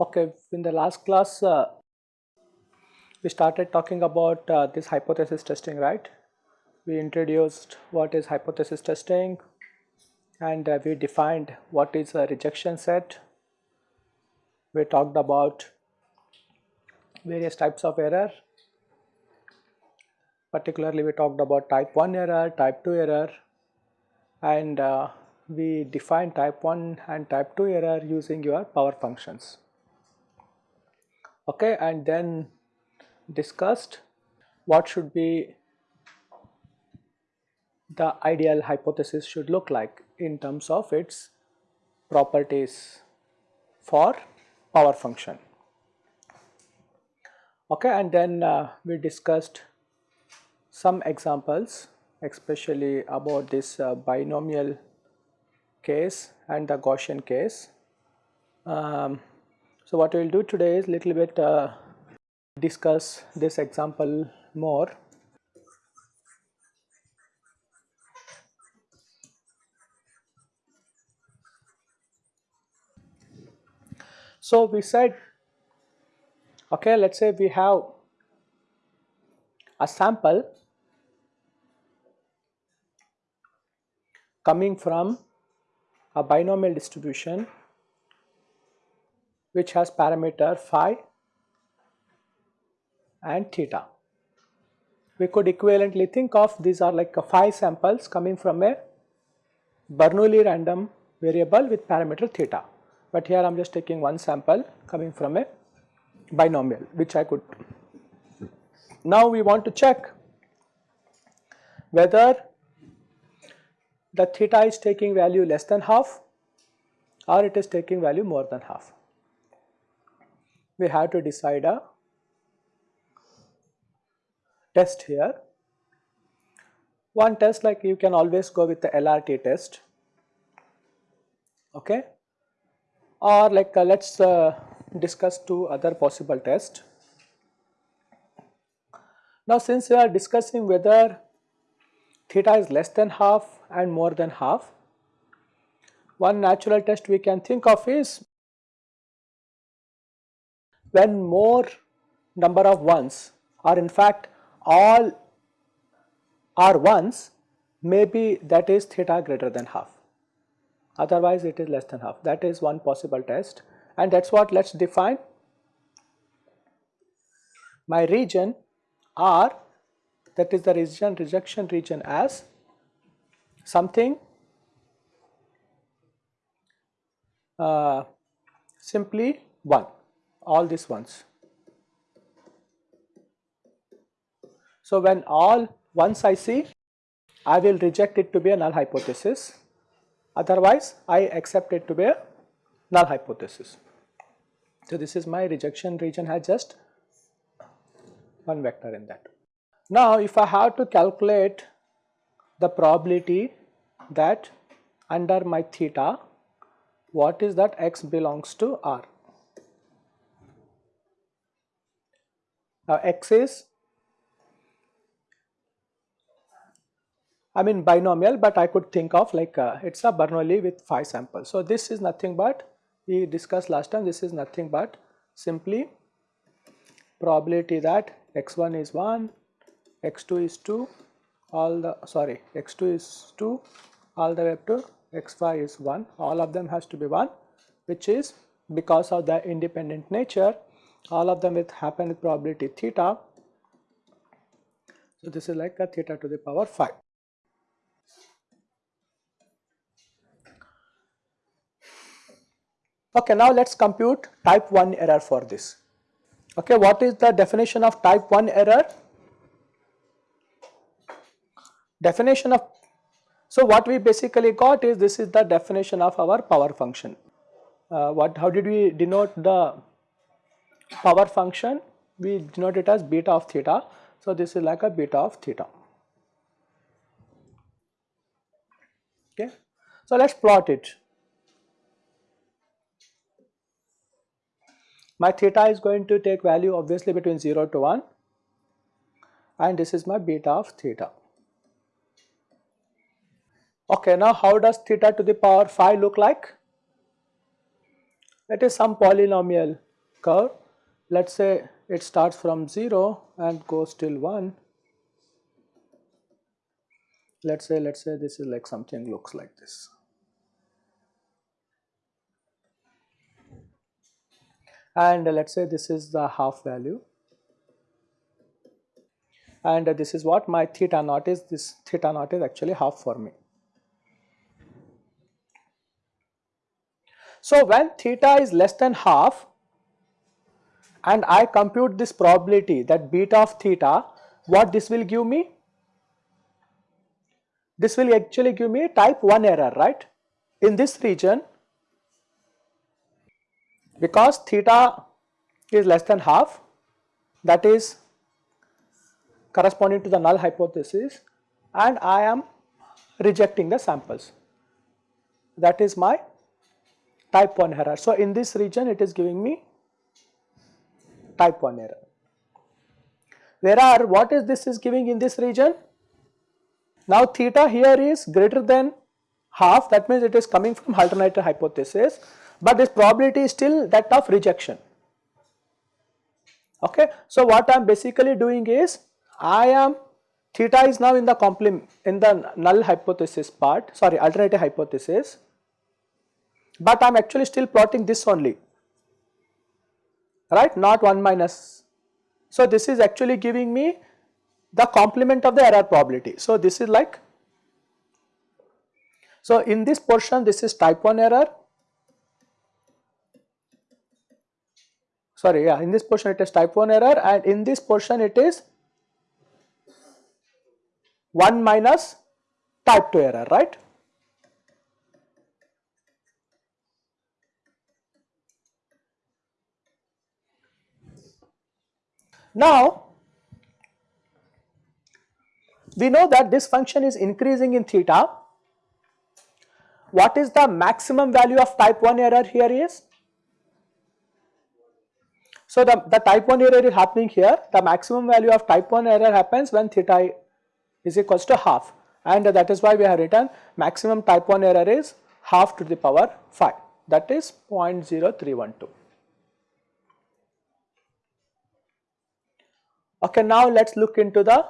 Okay, in the last class uh, we started talking about uh, this hypothesis testing, right? We introduced what is hypothesis testing and uh, we defined what is a rejection set. We talked about various types of error. Particularly we talked about type 1 error, type 2 error and uh, we define type 1 and type 2 error using your power functions okay and then discussed what should be the ideal hypothesis should look like in terms of its properties for power function okay and then uh, we discussed some examples especially about this uh, binomial case and the Gaussian case um, so, what we will do today is little bit uh, discuss this example more. So, we said okay let us say we have a sample coming from a binomial distribution which has parameter phi and theta. We could equivalently think of these are like phi samples coming from a Bernoulli random variable with parameter theta. But here I am just taking one sample coming from a binomial which I could. Now we want to check whether the theta is taking value less than half or it is taking value more than half we have to decide a test here. One test like you can always go with the LRT test okay or like uh, let us uh, discuss two other possible tests. Now since we are discussing whether theta is less than half and more than half, one natural test we can think of is when more number of ones or in fact all are ones maybe that is theta greater than half. Otherwise it is less than half. That is one possible test and that is what let us define my region R that is the region rejection region as something uh, simply 1 all these ones. So, when all once I see I will reject it to be a null hypothesis otherwise I accept it to be a null hypothesis. So, this is my rejection region has just one vector in that. Now, if I have to calculate the probability that under my theta what is that x belongs to R. Now x is I mean binomial but I could think of like uh, it is a Bernoulli with 5 samples. So this is nothing but we discussed last time this is nothing but simply probability that x1 is 1, x2 is 2, all the sorry x2 is 2 all the way up to x5 is 1 all of them has to be 1 which is because of the independent nature all of them with happen with probability theta. So, this is like a theta to the power 5. Okay, now let us compute type 1 error for this. Okay, what is the definition of type 1 error? Definition of, so what we basically got is this is the definition of our power function. Uh, what, how did we denote the power function we denote it as beta of theta. So, this is like a beta of theta. Okay. So, let us plot it. My theta is going to take value obviously between 0 to 1 and this is my beta of theta. Okay, now how does theta to the power phi look like? It is some polynomial curve. Let us say it starts from 0 and goes till 1. Let us say, let us say this is like something looks like this. And let us say this is the half value and this is what my theta naught is, this theta naught is actually half for me. So, when theta is less than half and I compute this probability that beta of theta, what this will give me? This will actually give me type 1 error, right? In this region, because theta is less than half, that is corresponding to the null hypothesis and I am rejecting the samples. That is my type 1 error. So, in this region it is giving me type 1 error. Where are what is this is giving in this region? Now theta here is greater than half that means it is coming from alternate hypothesis but this probability is still that of rejection. Okay. So, what I am basically doing is I am theta is now in the complement in the null hypothesis part sorry alternative hypothesis but I am actually still plotting this only right not 1 minus. So, this is actually giving me the complement of the error probability. So, this is like so in this portion this is type 1 error sorry yeah in this portion it is type 1 error and in this portion it is 1 minus type 2 error right. Now, we know that this function is increasing in theta. What is the maximum value of type 1 error here is? So, the, the type 1 error is happening here, the maximum value of type 1 error happens when theta is equals to half and that is why we have written maximum type 1 error is half to the power 5 that is 0.0312. Okay, now let us look into the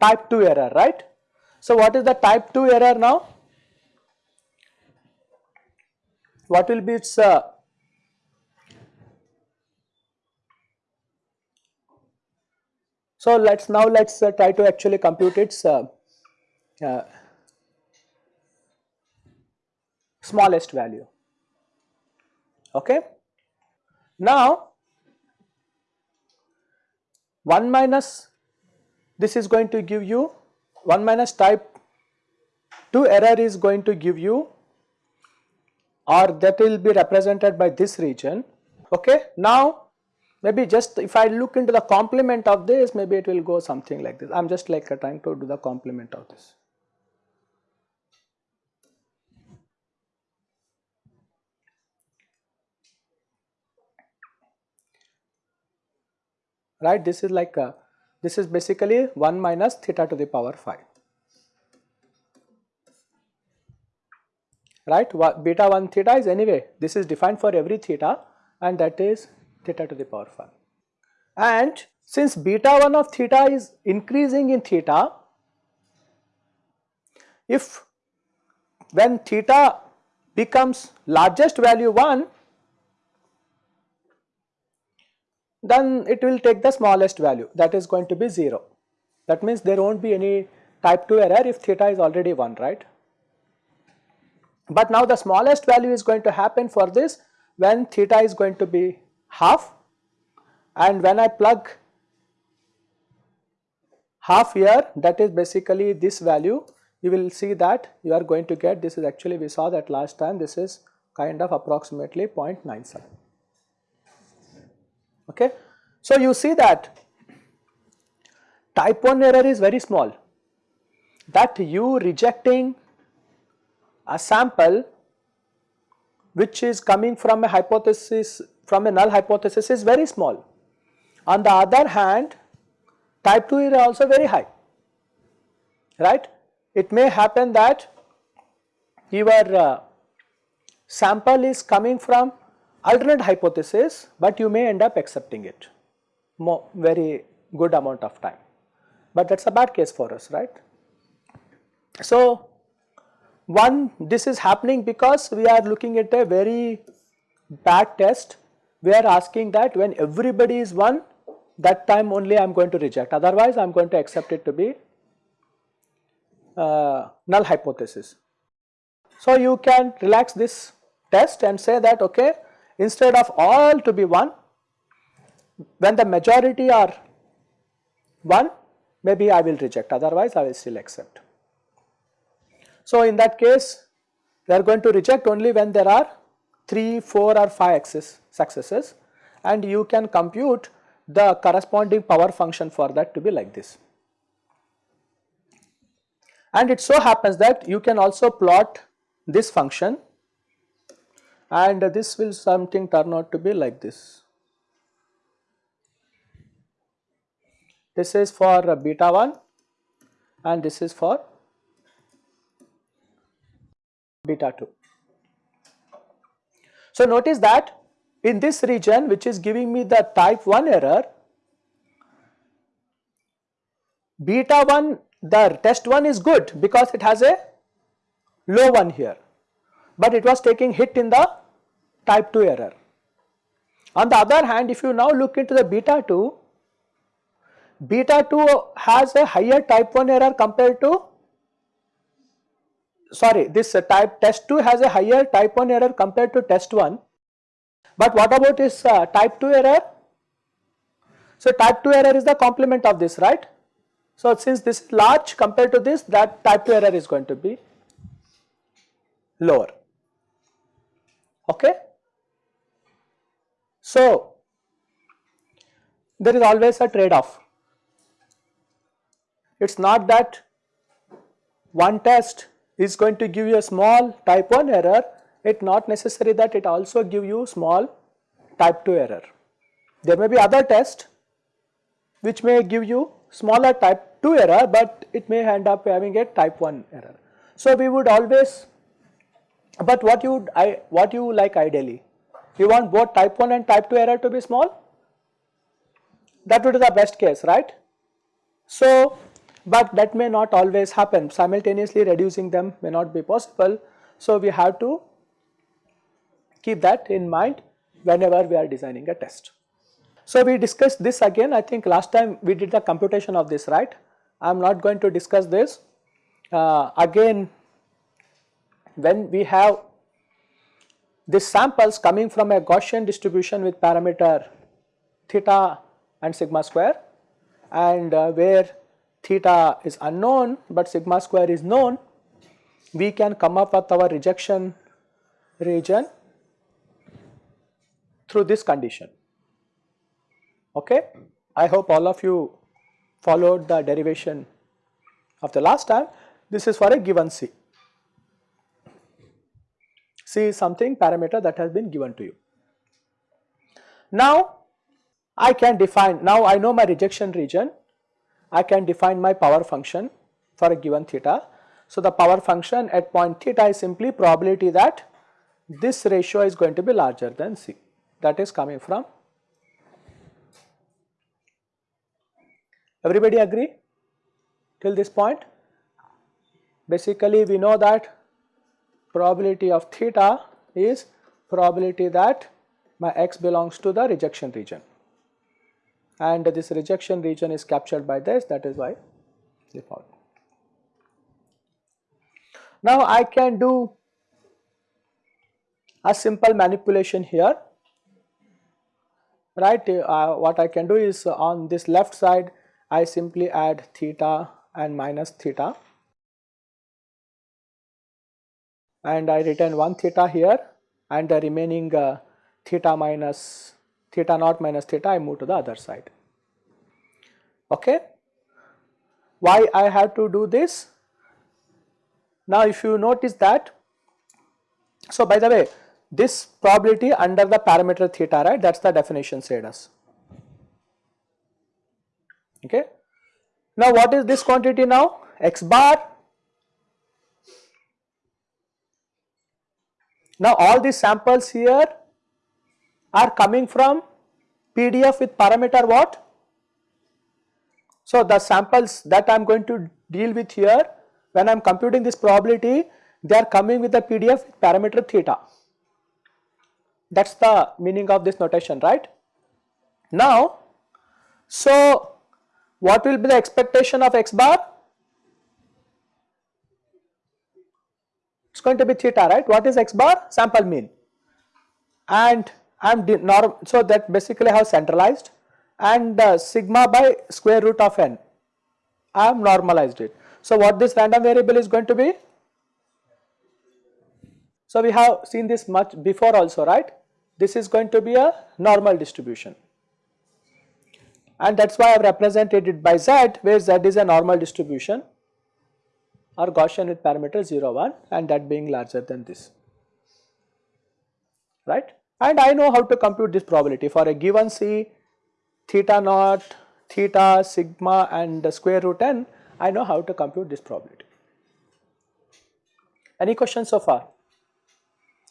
type 2 error, right. So, what is the type 2 error now? What will be its uh, So, let us now let us uh, try to actually compute its uh, uh, smallest value. Okay. Now, 1 minus this is going to give you 1 minus type 2 error is going to give you or that will be represented by this region okay now maybe just if I look into the complement of this maybe it will go something like this. I am just like uh, trying to do the complement of this. Right? This is like a, this is basically 1 minus theta to the power 5 right? Beta 1 theta is anyway this is defined for every theta and that is theta to the power phi and since beta 1 of theta is increasing in theta if when theta becomes largest value 1 then it will take the smallest value that is going to be 0. That means there not be any type 2 error if theta is already 1 right. But now the smallest value is going to happen for this when theta is going to be half. And when I plug half here that is basically this value you will see that you are going to get this is actually we saw that last time this is kind of approximately 0.97 okay. So, you see that type 1 error is very small. That you rejecting a sample which is coming from a hypothesis from a null hypothesis is very small. On the other hand type 2 is also very high right. It may happen that your uh, sample is coming from alternate hypothesis but you may end up accepting it more very good amount of time but that is a bad case for us right. So one this is happening because we are looking at a very bad test we are asking that when everybody is 1 that time only I am going to reject otherwise I am going to accept it to be uh, null hypothesis. So you can relax this test and say that okay instead of all to be 1 when the majority are 1 maybe I will reject otherwise I will still accept. So, in that case we are going to reject only when there are 3, 4 or 5 access successes and you can compute the corresponding power function for that to be like this. And it so happens that you can also plot this function and this will something turn out to be like this. This is for beta 1 and this is for beta 2. So notice that in this region which is giving me the type 1 error, beta 1 the test 1 is good because it has a low one here, but it was taking hit in the type 2 error. On the other hand if you now look into the beta 2, beta 2 has a higher type 1 error compared to sorry this uh, type test 2 has a higher type 1 error compared to test 1 but what about this uh, type 2 error? So type 2 error is the complement of this right? So since this is large compared to this that type 2 error is going to be lower. Okay? So there is always a trade off it is not that one test is going to give you a small type 1 error, it not necessary that it also give you small type 2 error. There may be other test which may give you smaller type 2 error, but it may end up having a type 1 error. So we would always, but what you would, I, what you like ideally, you want both type 1 and type 2 error to be small? That would be the best case, right? So but that may not always happen simultaneously reducing them may not be possible. So, we have to keep that in mind whenever we are designing a test. So, we discussed this again I think last time we did the computation of this right I am not going to discuss this uh, again when we have these samples coming from a Gaussian distribution with parameter theta and sigma square and uh, where theta is unknown but sigma square is known, we can come up with our rejection region through this condition. Okay. I hope all of you followed the derivation of the last time. This is for a given C. C is something parameter that has been given to you. Now I can define, now I know my rejection region I can define my power function for a given theta. So, the power function at point theta is simply probability that this ratio is going to be larger than C. That is coming from everybody agree till this point? Basically we know that probability of theta is probability that my x belongs to the rejection region and this rejection region is captured by this. That is why found. Now I can do a simple manipulation here. Right uh, what I can do is on this left side I simply add theta and minus theta. And I retain 1 theta here and the remaining uh, theta minus theta naught minus theta I move to the other side. Okay. Why I have to do this? Now if you notice that, so by the way this probability under the parameter theta right that is the definition said us okay. Now what is this quantity now x bar now all these samples here are coming from PDF with parameter what? So the samples that I am going to deal with here when I am computing this probability they are coming with the PDF with parameter theta. That is the meaning of this notation right. Now so what will be the expectation of x bar? It is going to be theta right? What is x bar? Sample mean. And I am norm so that basically I have centralized and uh, sigma by square root of n. I have normalized it. So what this random variable is going to be? So we have seen this much before also right? This is going to be a normal distribution. And that is why I have represented it by z where z is a normal distribution. Or Gaussian with parameter 0 1 and that being larger than this. Right and I know how to compute this probability for a given c theta naught theta sigma and square root n I know how to compute this probability. Any questions so far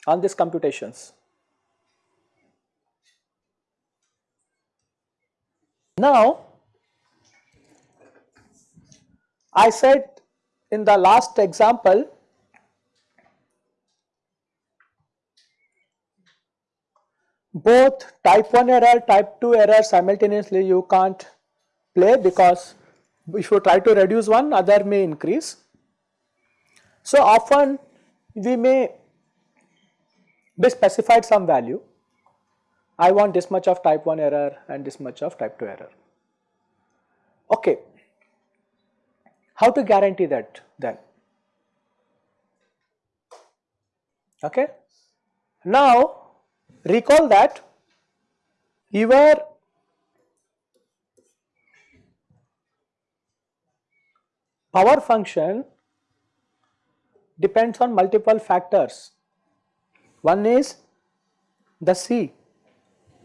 on these computations? Now, I said in the last example both type 1 error type 2 error simultaneously you can't play because if you try to reduce one other may increase. So often we may be specified some value I want this much of type 1 error and this much of type 2 error. Okay. How to guarantee that then? Okay. Now recall that your power function depends on multiple factors. One is the C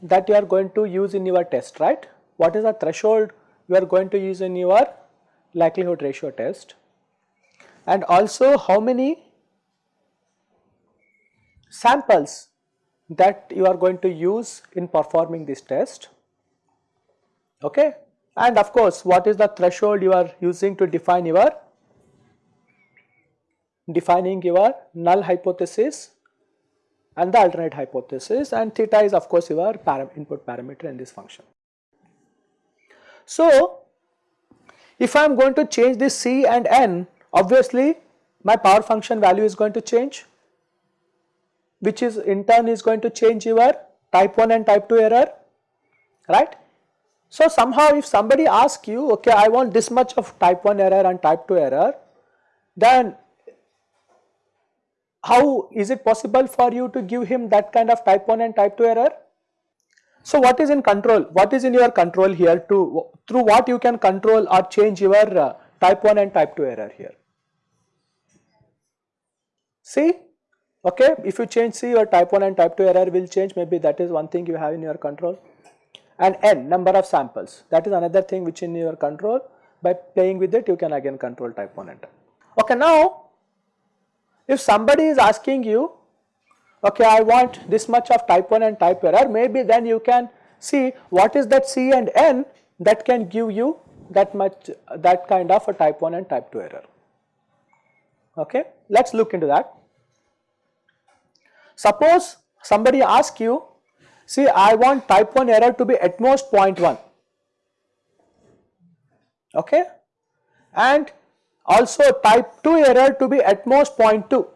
that you are going to use in your test, right? What is the threshold you are going to use in your likelihood ratio test? And also how many samples that you are going to use in performing this test, okay? And of course, what is the threshold you are using to define your defining your null hypothesis and the alternate hypothesis and theta is of course your param input parameter in this function. So, if I am going to change this c and n obviously my power function value is going to change which is in turn is going to change your type 1 and type 2 error right. So, somehow if somebody asks you okay I want this much of type 1 error and type 2 error then how is it possible for you to give him that kind of type 1 and type 2 error? So what is in control? What is in your control here to through what you can control or change your uh, type 1 and type 2 error here? See, okay, if you change C your type 1 and type 2 error will change maybe that is one thing you have in your control and n number of samples that is another thing which in your control by playing with it you can again control type 1 and. Okay, now if somebody is asking you, okay, I want this much of type 1 and type error, maybe then you can see what is that C and N that can give you that much, that kind of a type 1 and type 2 error. Okay, let us look into that. Suppose somebody asks you, see I want type 1 error to be at most 0.1, okay, and also type 2 error to be at most 0.2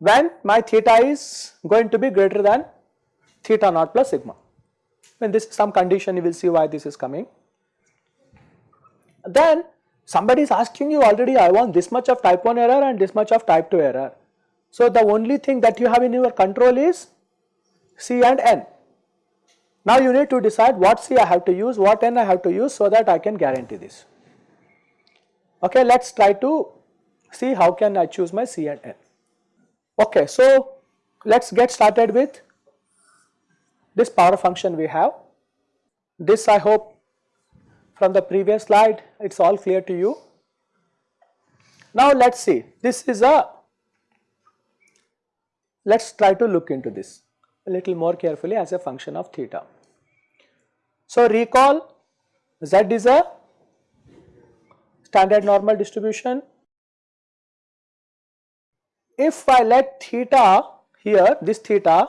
when my theta is going to be greater than theta naught plus sigma. When this is some condition you will see why this is coming. Then somebody is asking you already I want this much of type 1 error and this much of type 2 error. So the only thing that you have in your control is C and N. Now you need to decide what C I have to use, what N I have to use so that I can guarantee this. Okay, let us try to see how can I choose my C and N. Okay, so let us get started with this power function we have. This I hope from the previous slide it is all clear to you. Now let us see this is a let us try to look into this a little more carefully as a function of theta. So recall z is a standard normal distribution. If I let theta here this theta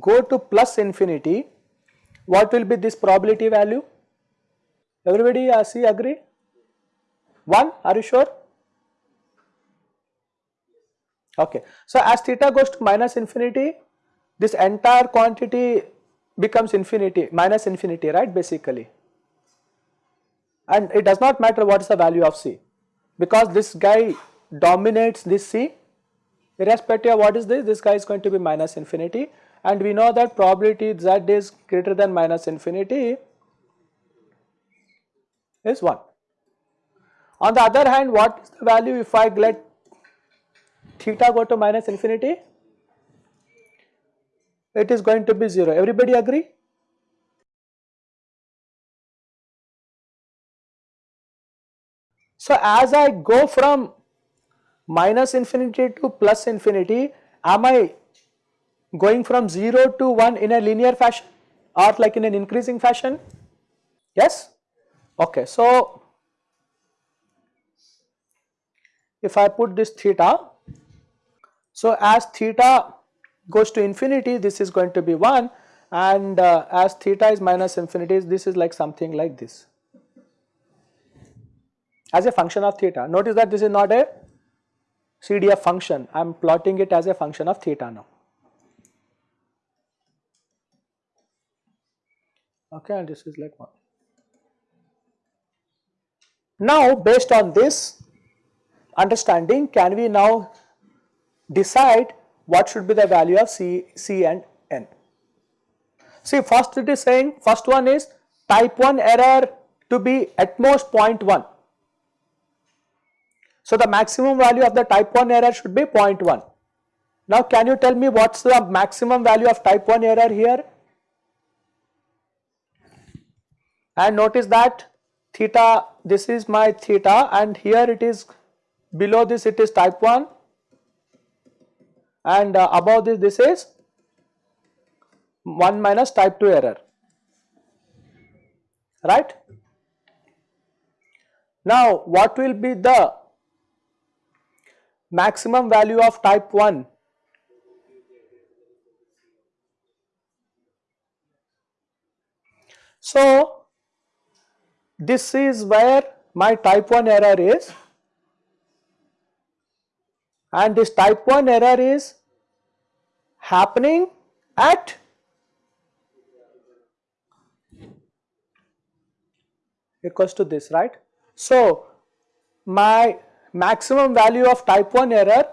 go to plus infinity what will be this probability value? Everybody uh, see agree? 1 are you sure? Okay. So as theta goes to minus infinity this entire quantity becomes infinity minus infinity right basically and it does not matter what is the value of C because this guy dominates this C irrespective of what is this this guy is going to be minus infinity and we know that probability z is greater than minus infinity is 1. On the other hand what is the value if I let theta go to minus infinity it is going to be 0. Everybody agree? So as I go from minus infinity to plus infinity, am I going from 0 to 1 in a linear fashion or like in an increasing fashion? Yes? Okay, so if I put this theta, so as theta goes to infinity this is going to be 1 and uh, as theta is minus infinity this is like something like this as a function of theta. Notice that this is not a CDF function I am plotting it as a function of theta now. Okay and this is like 1. Now based on this understanding can we now decide what should be the value of C, C and N. See first it is saying first one is type 1 error to be at most 0.1. So the maximum value of the type 1 error should be 0.1. Now can you tell me what is the maximum value of type 1 error here? And notice that theta this is my theta and here it is below this it is type 1 and uh, above this this is 1 minus type 2 error right. Now what will be the maximum value of type 1? So this is where my type 1 error is and this type 1 error is happening at equals to this right. So my maximum value of type 1 error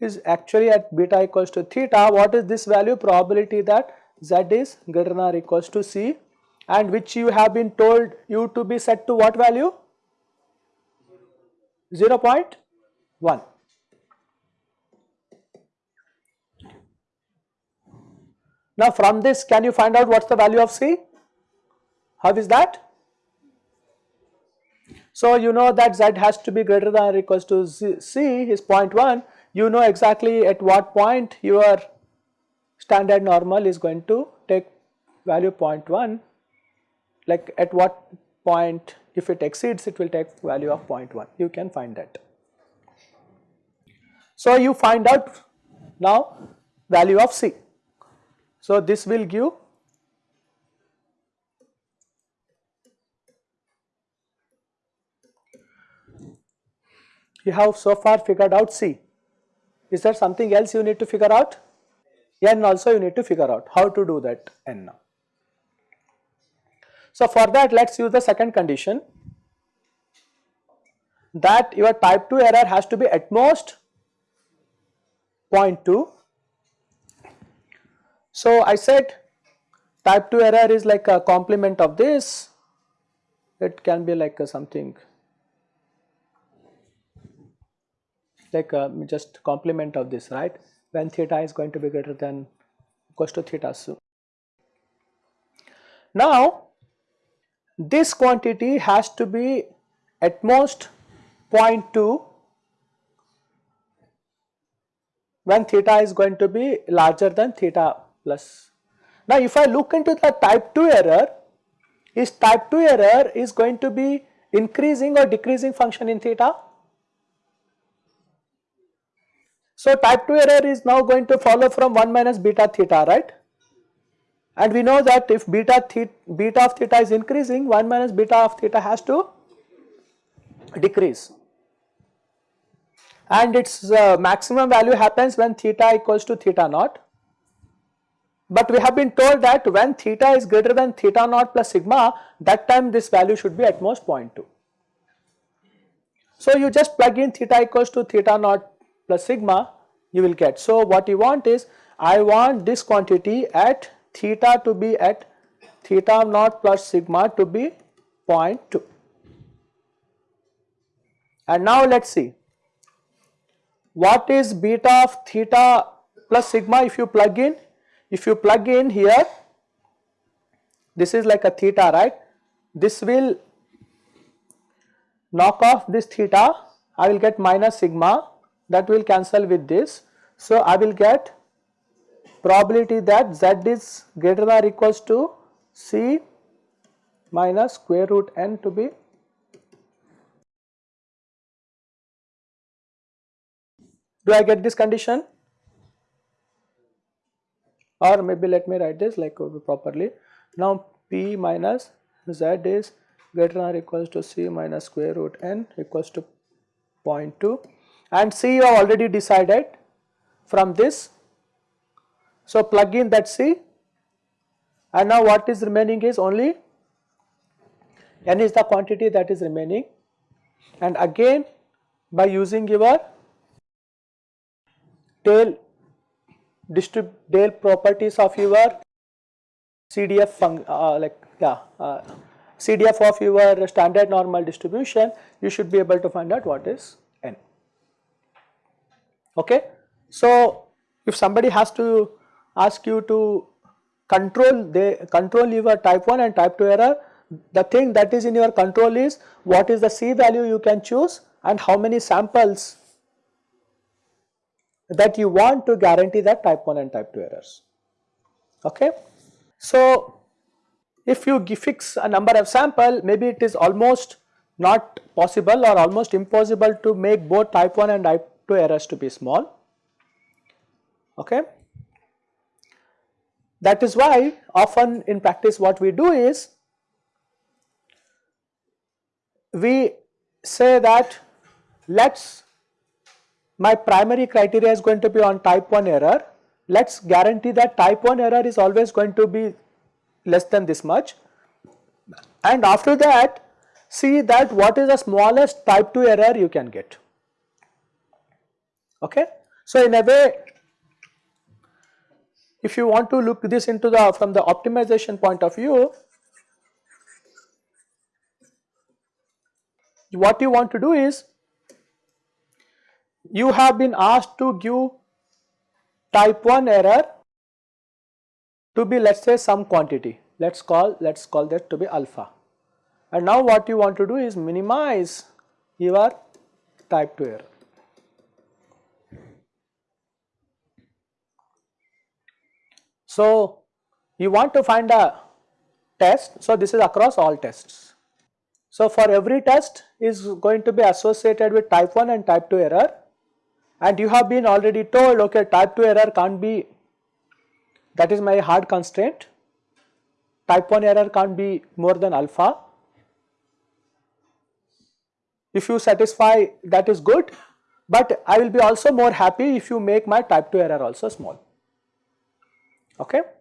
is actually at beta equals to theta. What is this value? Probability that z is greater than or equals to c and which you have been told you to be set to what value? 0 0.1. Now from this can you find out what is the value of C? How is that? So you know that Z has to be greater than or equals to C is 0.1 you know exactly at what point your standard normal is going to take value 0.1 like at what point if it exceeds it will take value of 0.1 you can find that. So you find out now value of C. So this will give you have so far figured out C. Is there something else you need to figure out? N also you need to figure out how to do that n now. So for that let us use the second condition that your type 2 error has to be at most 0.2. So I said type 2 error is like a complement of this it can be like something like just complement of this right when theta is going to be greater than equals to theta so now this quantity has to be at most 0.2 when theta is going to be larger than theta plus. Now if I look into the type 2 error, is type 2 error is going to be increasing or decreasing function in theta? So type 2 error is now going to follow from 1 minus beta theta, right? And we know that if beta, theta, beta of theta is increasing, 1 minus beta of theta has to decrease. And its uh, maximum value happens when theta equals to theta naught. But we have been told that when theta is greater than theta naught plus sigma, that time this value should be at most 0.2. So you just plug in theta equals to theta naught plus sigma, you will get. So what you want is, I want this quantity at theta to be at theta naught plus sigma to be 0.2. And now let us see what is beta of theta plus sigma if you plug in. If you plug in here, this is like a theta, right? This will knock off this theta, I will get minus sigma that will cancel with this. So, I will get probability that z is greater than or equals to c minus square root n to be do I get this condition? Or maybe let me write this like uh, properly. Now p minus z is greater than or equals to c minus square root n equals to 0.2 and c you have already decided from this. So plug in that C and now what is remaining is only n is the quantity that is remaining. And again by using your tail tail properties of your CDF uh, like yeah uh, CDF of your standard normal distribution you should be able to find out what is okay so if somebody has to ask you to control the control your type 1 and type 2 error the thing that is in your control is what is the C value you can choose and how many samples that you want to guarantee that type 1 and type 2 errors. Okay. So, if you fix a number of sample maybe it is almost not possible or almost impossible to make both type 1 and type 2 errors to be small. Okay. That is why often in practice what we do is we say that let us my primary criteria is going to be on type 1 error let us guarantee that type 1 error is always going to be less than this much and after that see that what is the smallest type 2 error you can get okay. So in a way if you want to look this into the from the optimization point of view, what you want to do is you have been asked to give type 1 error to be let us say some quantity. Let us call let us call that to be alpha. And now what you want to do is minimize your type 2 error So, you want to find a test, so this is across all tests. So, for every test is going to be associated with type 1 and type 2 error. And you have been already told okay type 2 error can't be that is my hard constraint. Type 1 error can't be more than alpha. If you satisfy that is good. But I will be also more happy if you make my type 2 error also small okay